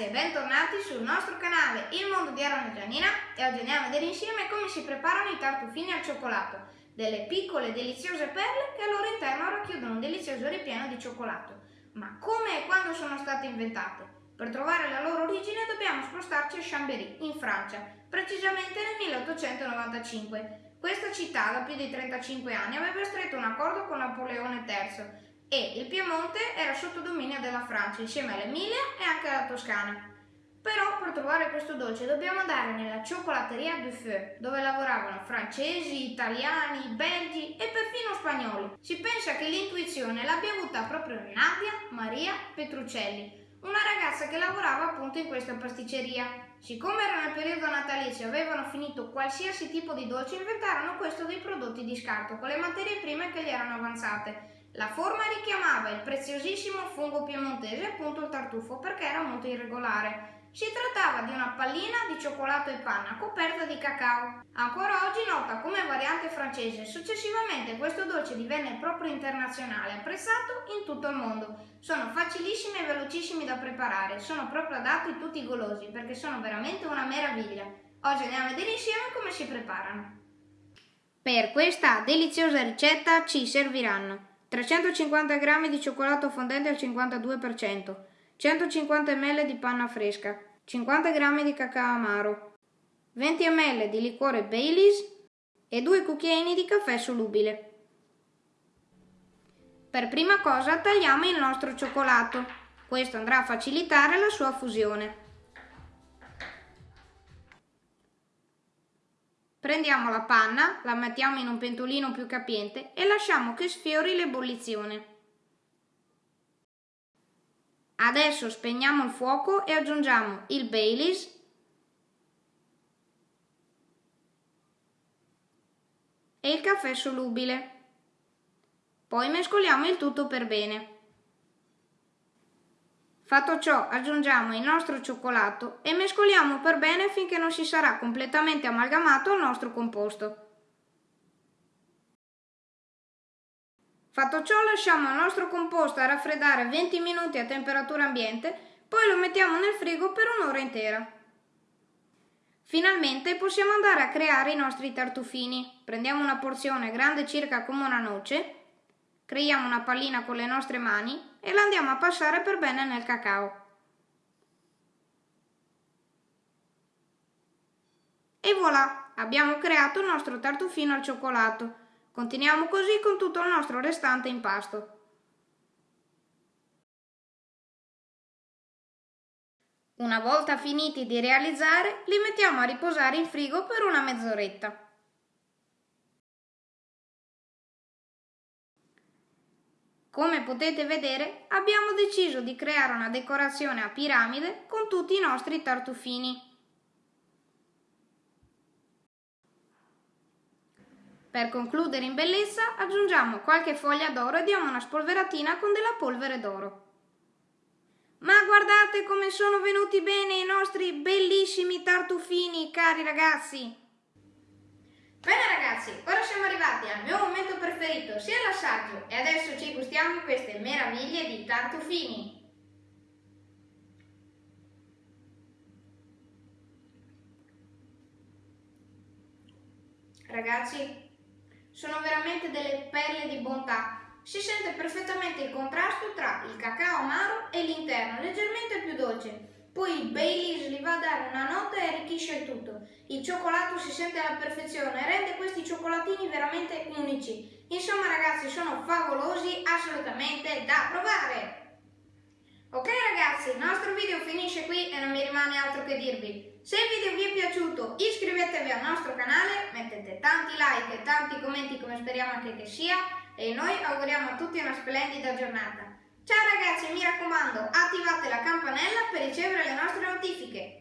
ragazzi e bentornati sul nostro canale Il Mondo di Aaron e Giannina e oggi andiamo a vedere insieme come si preparano i tartufini al cioccolato, delle piccole deliziose perle che al loro interno racchiudono un delizioso ripieno di cioccolato. Ma come e quando sono state inventate? Per trovare la loro origine dobbiamo spostarci a Chambéry, in Francia, precisamente nel 1895. Questa città da più di 35 anni aveva stretto un accordo con Napoleone III e il Piemonte era sotto dominio della Francia insieme all'Emilia e anche alla Toscana. Però per trovare questo dolce dobbiamo andare nella cioccolatteria du Feu, dove lavoravano francesi, italiani, belgi e perfino spagnoli. Si pensa che l'intuizione l'abbia avuta proprio Nadia Maria Petruccelli, una ragazza che lavorava appunto in questa pasticceria. Siccome era nel periodo natalizio e avevano finito qualsiasi tipo di dolce, inventarono questo dei prodotti di scarto con le materie prime che gli erano avanzate la forma richiamava il preziosissimo fungo piemontese, appunto il tartufo, perché era molto irregolare. Si trattava di una pallina di cioccolato e panna coperta di cacao. Ancora oggi nota come variante francese. Successivamente questo dolce divenne proprio internazionale, apprezzato in tutto il mondo. Sono facilissimi e velocissimi da preparare, sono proprio adatti a tutti i golosi perché sono veramente una meraviglia. Oggi andiamo a vedere insieme come si preparano. Per questa deliziosa ricetta ci serviranno 350 g di cioccolato fondente al 52%, 150 ml di panna fresca, 50 g di cacao amaro, 20 ml di liquore Baileys e 2 cucchiaini di caffè solubile. Per prima cosa tagliamo il nostro cioccolato, questo andrà a facilitare la sua fusione. Prendiamo la panna, la mettiamo in un pentolino più capiente e lasciamo che sfiori l'ebollizione. Adesso spegniamo il fuoco e aggiungiamo il Baileys e il caffè solubile. Poi mescoliamo il tutto per bene. Fatto ciò aggiungiamo il nostro cioccolato e mescoliamo per bene finché non si sarà completamente amalgamato il nostro composto. Fatto ciò lasciamo il nostro composto a raffreddare 20 minuti a temperatura ambiente, poi lo mettiamo nel frigo per un'ora intera. Finalmente possiamo andare a creare i nostri tartufini. Prendiamo una porzione grande circa come una noce Creiamo una pallina con le nostre mani e la andiamo a passare per bene nel cacao. E voilà, abbiamo creato il nostro tartufino al cioccolato. Continuiamo così con tutto il nostro restante impasto. Una volta finiti di realizzare, li mettiamo a riposare in frigo per una mezz'oretta. Come potete vedere abbiamo deciso di creare una decorazione a piramide con tutti i nostri tartufini. Per concludere in bellezza aggiungiamo qualche foglia d'oro e diamo una spolveratina con della polvere d'oro. Ma guardate come sono venuti bene i nostri bellissimi tartufini, cari ragazzi! Bene ragazzi, ora siamo arrivati al mio momento preferito, sia l'assaggio, e adesso ci gustiamo queste meraviglie di tartufini. Ragazzi, sono veramente delle perle di bontà. Si sente perfettamente il contrasto tra il cacao amaro e l'interno, leggermente più dolce, poi il Baileys gli va a dare una nota e arricchisce il tutto. Il cioccolato si sente alla perfezione e rende questi cioccolatini veramente unici. Insomma ragazzi sono favolosi, assolutamente da provare! Ok ragazzi, il nostro video finisce qui e non mi rimane altro che dirvi. Se il video vi è piaciuto iscrivetevi al nostro canale, mettete tanti like e tanti commenti come speriamo anche che sia e noi auguriamo a tutti una splendida giornata. Ciao ragazzi, mi raccomando, attivate la campanella per ricevere le nostre notifiche.